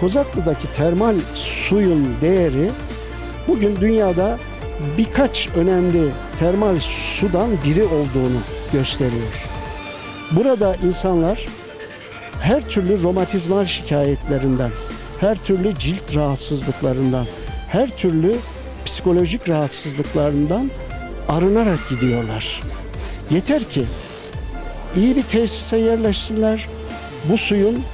Kozaklı'daki termal suyun değeri bugün dünyada birkaç önemli termal sudan biri olduğunu gösteriyor. Burada insanlar her türlü romatizmal şikayetlerinden, her türlü cilt rahatsızlıklarından, her türlü psikolojik rahatsızlıklarından arınarak gidiyorlar. Yeter ki iyi bir tesise yerleşsinler. Bu suyun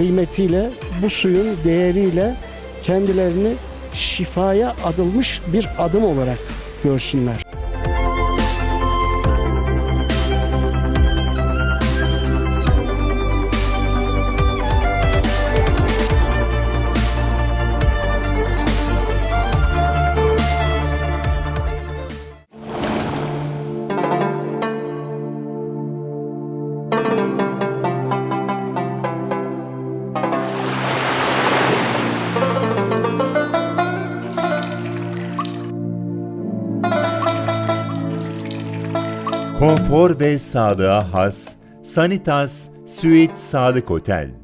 kıymetiyle, bu suyun değeriyle kendilerini şifaya adılmış bir adım olarak görsünler. Konfor ve sağlığa has Sanitas Suite Sağlık Otel.